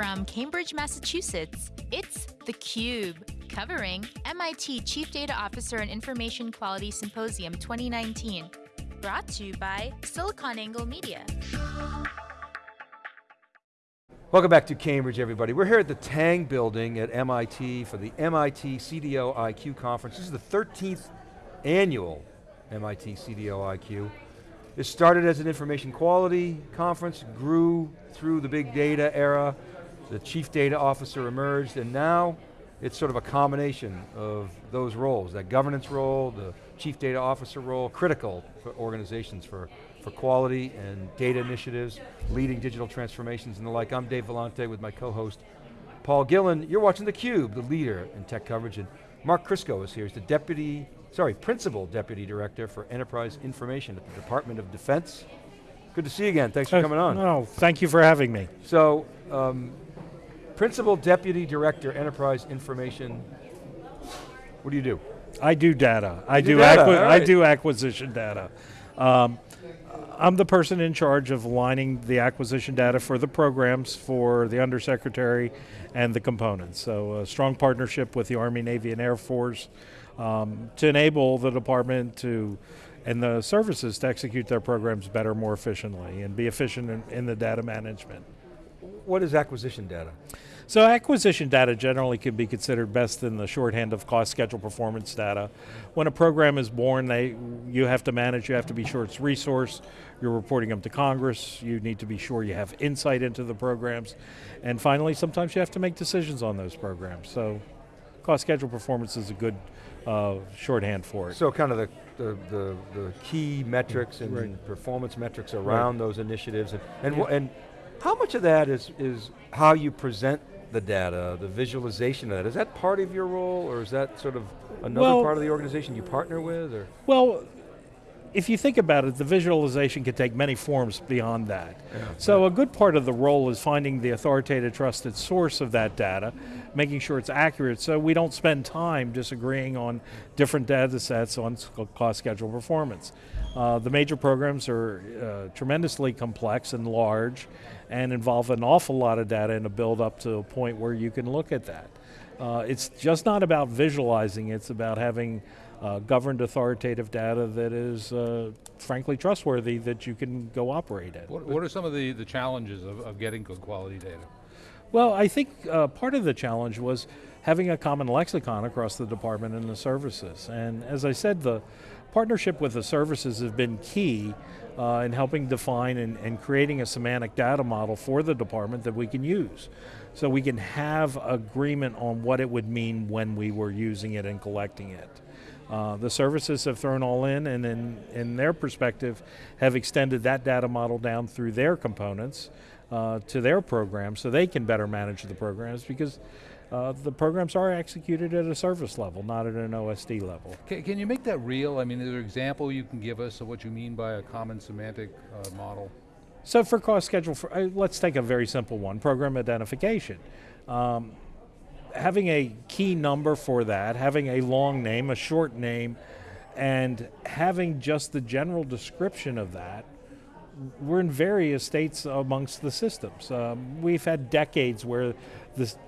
From Cambridge, Massachusetts, it's theCUBE, covering MIT Chief Data Officer and Information Quality Symposium 2019. Brought to you by SiliconANGLE Media. Welcome back to Cambridge, everybody. We're here at the Tang building at MIT for the MIT CDO IQ conference. This is the 13th annual MIT CDO IQ. It started as an information quality conference, grew through the big data era, the chief data officer emerged, and now it's sort of a combination of those roles, that governance role, the chief data officer role, critical for organizations for, for quality and data initiatives, leading digital transformations and the like. I'm Dave Vellante with my co-host, Paul Gillen. You're watching theCUBE, the leader in tech coverage, and Mark Krzysko is here. He's the deputy, sorry, principal deputy director for enterprise information at the Department of Defense. Good to see you again, thanks for coming on. No, thank you for having me. So, um, Principal Deputy Director, Enterprise Information. What do you do? I do data. I do do, data, all I do acquisition data. Um, I'm the person in charge of lining the acquisition data for the programs for the Undersecretary and the components. So a strong partnership with the Army, Navy, and Air Force um, to enable the department to and the services to execute their programs better, more efficiently, and be efficient in, in the data management. What is acquisition data? So acquisition data generally can be considered best in the shorthand of cost, schedule, performance data. When a program is born, they, you have to manage, you have to be sure it's resource, you're reporting them to Congress, you need to be sure you have insight into the programs, and finally, sometimes you have to make decisions on those programs. So cost, schedule, performance is a good uh, shorthand for it. So kind of the, the, the, the key metrics and Right. performance metrics around those initiatives. And, and, wh- and how much of that is, is how you present the data, the visualization of that? Is that part of your role or is that sort of another Well- part of the organization you partner with? Or? Well, if you think about it, the visualization can take many forms beyond that. so a good part of the role is finding the authoritative, trusted source of that data, making sure it's accurate so we don't spend time disagreeing on different data sets on cost, schedule, performance. Uh, the major programs are uh, tremendously complex and large and involve an awful lot of data and a build up to a point where you can look at that. Uh, it's just not about visualizing, it's about having uh, governed authoritative data that is uh, frankly trustworthy that you can go operate at. What, what are some of the, the challenges of, of getting good quality data? Well, I think uh, part of the challenge was having a common lexicon across the department and the services. And as I said, the partnership with the services has been key uh, in helping define and, and creating a semantic data model for the department that we can use. So we can have agreement on what it would mean when we were using it and collecting it. Uh, the services have thrown all in and in, in their perspective have extended that data model down through their components uh, to their programs so they can better manage the programs because uh, the programs are executed at a service level, not at an OSD level. Can, can you make that real? I mean, is there an example you can give us of what you mean by a common semantic uh, model? So for cost schedule, for, uh, let's take a very simple one, program identification. Um, having a key number for that, having a long name, a short name, and having just the general description of that, we're in various states amongst the systems. Um, we've had decades where this,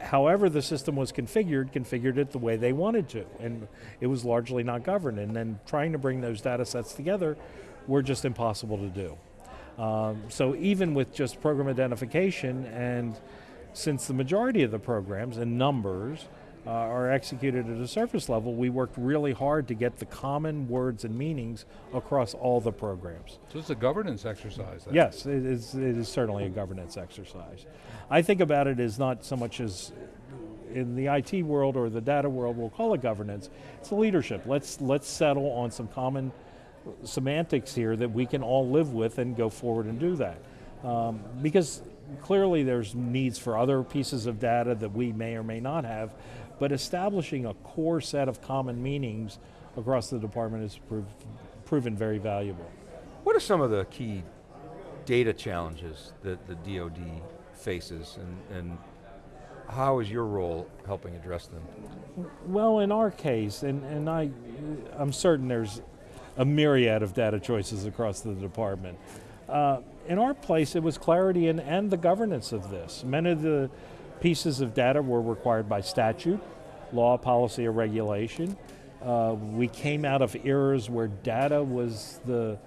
however the system was configured, configured it the way they wanted to, and it was largely not governed. And then trying to bring those data sets together were just impossible to do. Um, so even with just program identification, and since the majority of the programs and numbers uh, are executed at a surface level, we worked really hard to get the common words and meanings across all the programs. So it's a governance exercise. then. Yes, it is, it is certainly a governance exercise. I think about it as not so much as in the IT world or the data world, we'll call it governance. It's a leadership. Let's, let's settle on some common semantics here that we can all live with and go forward and do that. Um, because clearly there's needs for other pieces of data that we may or may not have, but establishing a core set of common meanings across the department has proved, proven very valuable. What are some of the key data challenges that the DoD faces and, and how is your role helping address them? Well, in our case, and, and I, I'm certain there's a myriad of data choices across the department. Uh, in our place, it was clarity in, and the governance of this. Many of the pieces of data were required by statute, law, policy, or regulation. Uh, we came out of eras where data was the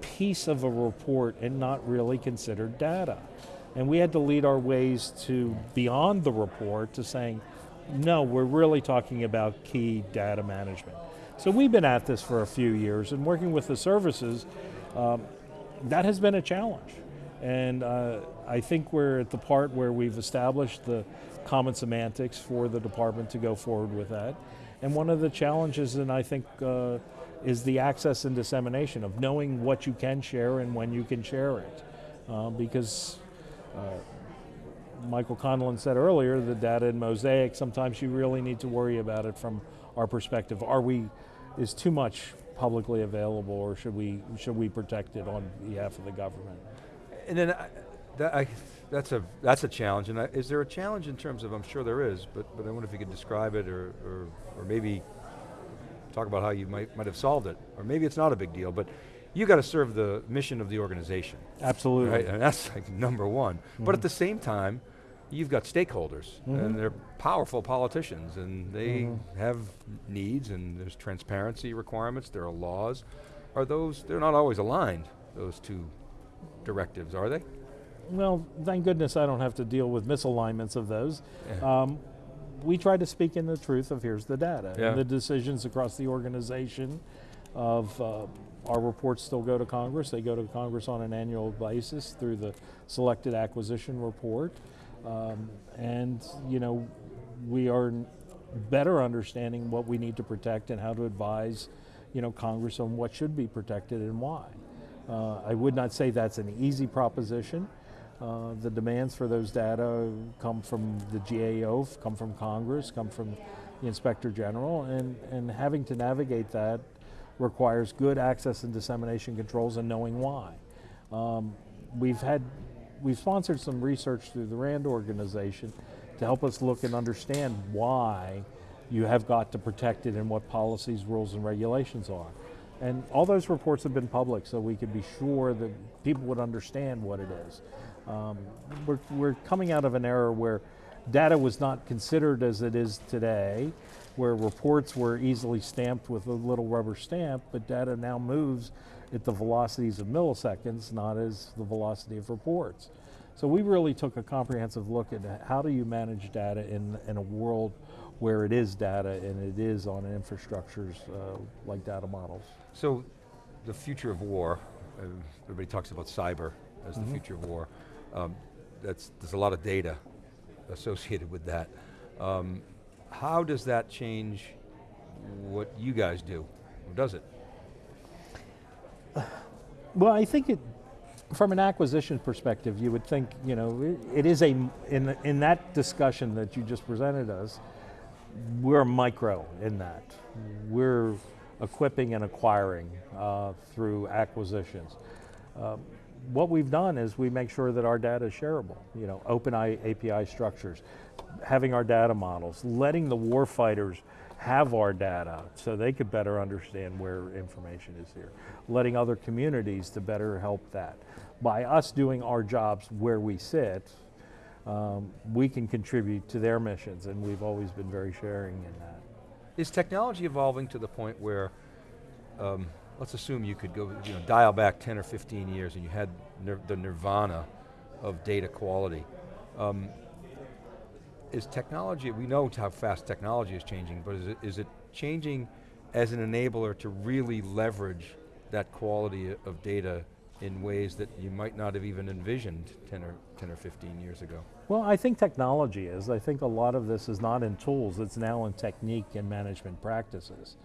piece of a report and not really considered data. And we had to lead our ways to beyond the report to saying, no, we're really talking about key data management. So we've been at this for a few years and working with the services, um, that has been a challenge. And uh, I think we're at the part where we've established the common semantics for the department to go forward with that. And one of the challenges, and I think, uh, is the access and dissemination of knowing what you can share and when you can share it. Uh, because uh, Michael Conlin said earlier, the data in Mosaic, sometimes you really need to worry about it from our perspective. Are we, is too much publicly available or should we, should we protect it on behalf of the government? And then, I, that, I, that's a that's a challenge. And I, is there a challenge in terms of? I'm sure there is, but but I wonder if you could describe it, or or, or maybe talk about how you might might have solved it, or maybe it's not a big deal, but. You got to serve the mission of the organization. Absolutely. Right? And that's like number one. Mm -hmm. But at Mm-hmm. the same time, you've got stakeholders, mm -hmm. and they're powerful politicians, and they mm -hmm. have needs, and there's transparency requirements, there are laws. Are those, they're not always aligned, those two directives, are they? Well, thank goodness I don't have to deal with misalignments of those. Yeah. Um, we try to speak in the truth of here's the data. Yeah. And the decisions across the organization of uh, our reports still go to Congress. They go to Congress on an annual basis through the selected acquisition report. Um, and, you know, we are better understanding what we need to protect and how to advise, you know, Congress on what should be protected and why. Uh, I would not say that's an easy proposition. Uh, the demands for those data come from the GAO, come from Congress, come from the Inspector General, and, and having to navigate that requires good access and dissemination controls and knowing why. Um, we've had, we've sponsored some research through the RAND organization to help us look and understand why you have got to protect it and what policies, rules, and regulations are. And all those reports have been public so we could be sure that people would understand what it is. Um, we're, we're coming out of an era where data was not considered as it is today, where reports were easily stamped with a little rubber stamp, but data now moves at the velocities of milliseconds, not as the velocity of reports. So we really took a comprehensive look at how do you manage data in, in a world where it is data and it is on infrastructures uh, like data models. So the future of war, everybody talks about cyber as mm -hmm. the future of war. Um, that's, there's a lot of data associated with that. Um, how does that change what you guys do? Or does it? Well, I think it, from an acquisition perspective, you would think, you know, it, it is a, in, in that discussion that you just presented us, we're micro in that. We're equipping and acquiring uh, through acquisitions. Um, what we've done is we make sure that our data is shareable, you know, open API structures, having our data models, letting the warfighters have our data so they could better understand where information is here, letting other communities to better help that. By us doing our jobs where we sit, um, we can contribute to their missions and we've always been very sharing in that. Is technology evolving to the point where um, let's assume you could go, you know, dial back 10 or 15 years and you had nir the nirvana of data quality. Um, is technology, we know how fast technology is changing, but is it, is it changing as an enabler to really leverage that quality of data in ways that you might not have even envisioned 10 or, 10 or 15 years ago? Well, I think technology is. I think a lot of this is not in tools, it's now in technique and management practices.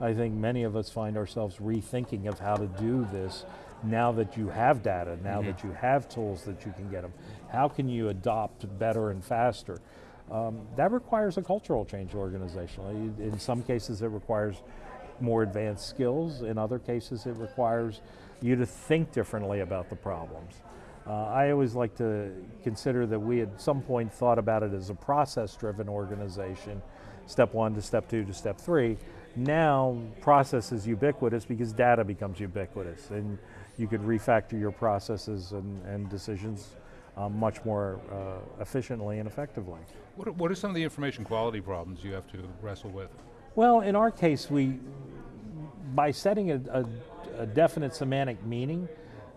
I think many of us find ourselves rethinking of how to do this now that you have data, now mm -hmm. that you have tools that you can get them. How can you adopt better and faster? Um, that requires a cultural change organizationally. In some cases it requires more advanced skills, in other cases it requires you to think differently about the problems. Uh, I always like to consider that we at some point thought about it as a process-driven organization, step one to step two to step three. Now, process is ubiquitous because data becomes ubiquitous. And you could refactor your processes and, and decisions um, much more uh, efficiently and effectively. What are, what are some of the information quality problems you have to wrestle with? Well, in our case, we, by setting a, a, a definite semantic meaning,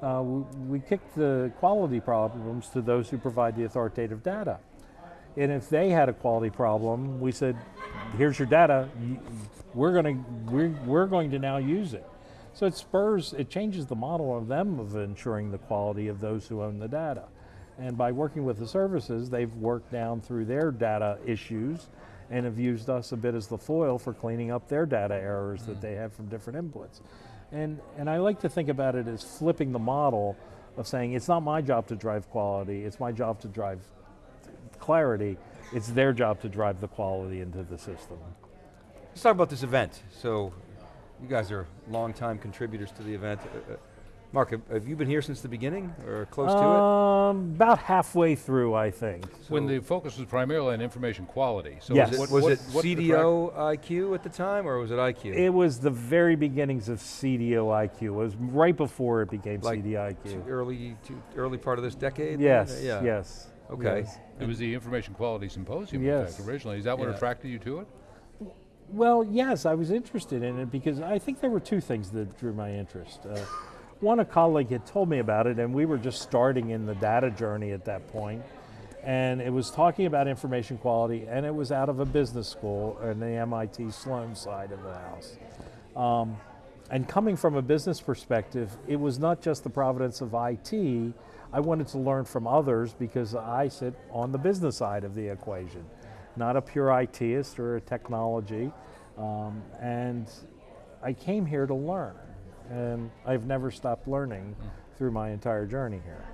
uh, we, we kick the quality problems to those who provide the authoritative data. And if they had a quality problem, we said, here's your data, we're going to, we're, we're going to now use it. So it spurs, it changes the model of them of ensuring the quality of those who own the data. And by working with the services, they've worked down through their data issues and have used us a bit as the foil for cleaning up their data errors mm. that they have from different inputs. And, and I like to think about it as flipping the model of saying it's not my job to drive quality, it's my job to drive clarity, it's their job to drive the quality into the system. Let's talk about this event. So you guys are longtime contributors to the event. Mark, have, have, you been here since the beginning or close um, to it? Um, about halfway through, I think. So when the focus was primarily on information quality. So yes. was it, was what, it what CDO IQ at the time or was it IQ? It was the very beginnings of CDO IQ. It was right before it became like CDIQ. Early, early part of this decade? Yes, yeah. yes. Okay. Yes. It was the Information Quality Symposium, yes. in fact, originally. Is that what yeah. attracted you to it? Well, yes, I was interested in it because I think there were two things that drew my interest. Uh, one, a colleague had told me about it, and we were just starting in the data journey at that point. And it was talking about information quality, and it was out of a business school in the MIT Sloan side of the house. Um, and coming from a business perspective, it was not just the providence of IT. I wanted to learn from others because I sit on the business side of the equation, not a pure ITist or a technology. Um, and I came here to learn and I've never stopped learning mm. through my entire journey here.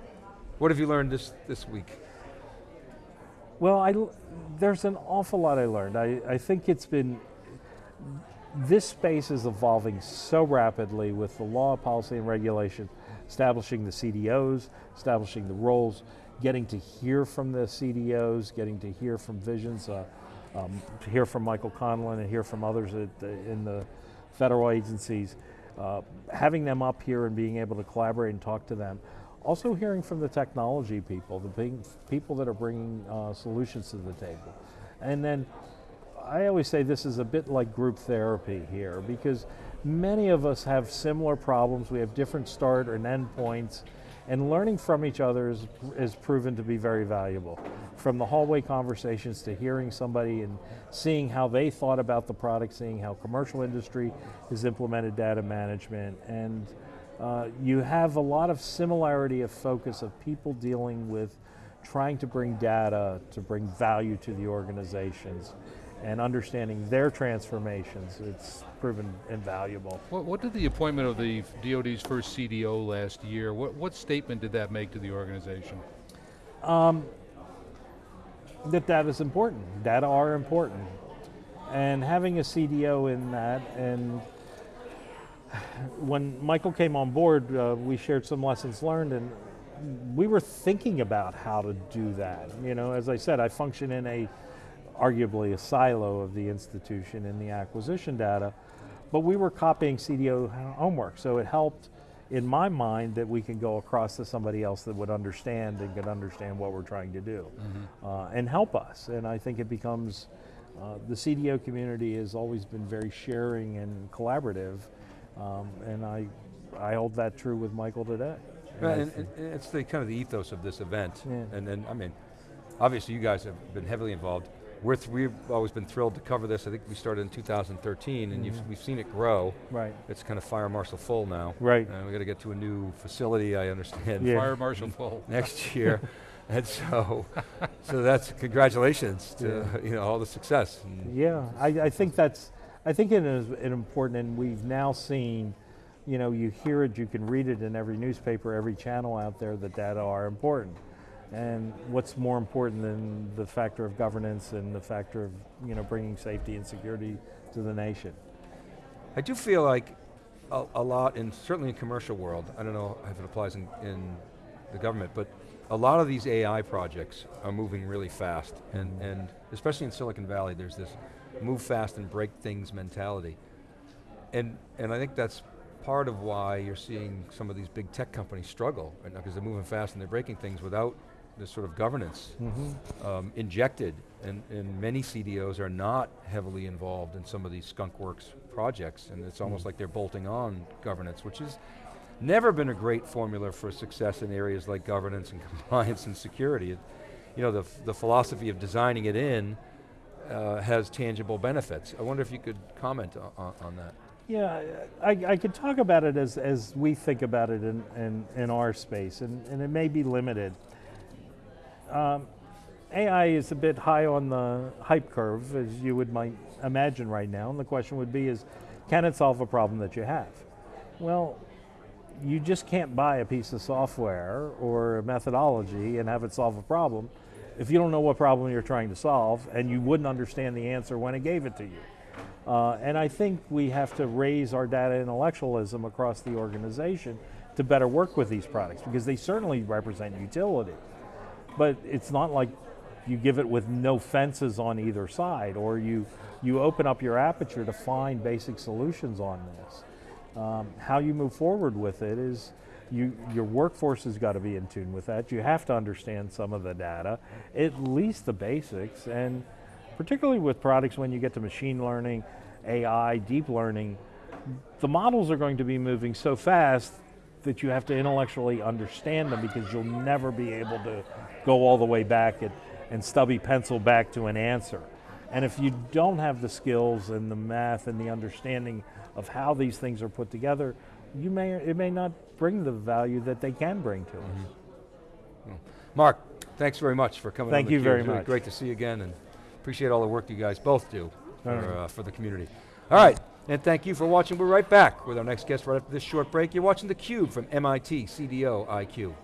What have you learned this, this week? Well, I, there's an awful lot I learned. I, I think it's been, this space is evolving so rapidly with the law, policy, and regulation, establishing the CDOs, establishing the roles, getting to hear from the CDOs, getting to hear from Visions, uh, um, to hear from Michael Conlin and hear from others the, in the federal agencies uh, having them up here and being able to collaborate and talk to them. Also hearing from the technology people, the big people that are bringing uh, solutions to the table. And then I always say this is a bit like group therapy here because many of us have similar problems. We have different start and end points and learning from each other is, is proven to be very valuable. From the hallway conversations to hearing somebody and seeing how they thought about the product, seeing how commercial industry has implemented data management, and uh, you have a lot of similarity of focus of people dealing with trying to bring data to bring value to the organizations and understanding their transformations, it's proven invaluable. What, what, did the appointment of the DoD's first CDO last year, what, what statement did that make to the organization? Um, that that is important. Data are important. And having a CDO in that, and when Michael came on board, uh, we shared some lessons learned, and we were thinking about how to do that. You know, as I said, I function in a arguably a silo of the institution in the acquisition data, but we were copying CDO homework, so it helped in my mind that we can go across to somebody else that would understand and could understand what we're trying to do mm -hmm. uh, and help us. And I think it becomes, uh, the CDO community has always been very sharing and collaborative, um, and I, I hold that true with Michael today. And, and, and it's the kind of the ethos of this event. Yeah. And then, I mean, obviously you guys have been heavily involved we're th we've always been thrilled to cover this. I think we started in 2013 and mm -hmm. we've seen it grow. Right. It's kind of fire marshal full now. Right. And we got to get to a new facility, I understand. Yeah. Fire marshal full. Next year. and so, so that's congratulations to yeah. you know all the success. yeah, I, I think that's, I think it is important and we've now seen, you know, you hear it, you can read it in every newspaper, every channel out there that data are important. And what's more important than the factor of governance and the factor of you know bringing safety and security to the nation? I do feel like a, a lot, in certainly in commercial world, I don't know if it applies in, in the government, but a lot of these AI projects are moving really fast, and, mm-hmm. and especially in Silicon Valley, there's this move fast and break things mentality. And, and I think that's part of why you're seeing some of these big tech companies struggle, right now, because they're moving fast and they're breaking things without this sort of governance um, injected, and, and many CDOs are not heavily involved in some of these skunkworks projects, and it's almost like they're bolting on governance, which is never been a great formula for success in areas like governance and compliance and security. It- you know, the, the philosophy of designing it in uh, has tangible benefits. I wonder if you could comment on, on that. Yeah, I, I could talk about it as, as we think about it in, in, in our space, and, and it may be limited. Um, AI is a bit high on the hype curve, as you would might imagine right now, and the question would be is, can it solve a problem that you have? Well, you just can't buy a piece of software or a methodology and have it solve a problem if you don't know what problem you're trying to solve and you wouldn't understand the answer when it gave it to you. Uh, and I think we have to raise our data intellectualism across the organization to better work with these products because they certainly represent utility. But it's not like you give it with no fences on either side or you, you open up your aperture to find basic solutions on this. Um, how you move forward with it is you, your workforce has got to be in tune with that. You have to understand some of the data, at least the basics, and particularly with products when you get to machine learning, AI, deep learning, the models are going to be moving so fast that you have to intellectually understand them because you'll never be able to go all the way back and, and stubby pencil back to an answer. And if you don't have the skills and the math and the understanding of how these things are put together, you may it may not bring the value that they can bring to us. Mark, thanks very much for coming Thank you very really much. great to see you again and appreciate all the work you guys both do for, uh, for the community. All right, and thank you for watching. We're right back with our next guest right after this short break. You're watching theCUBE from MIT CDO IQ.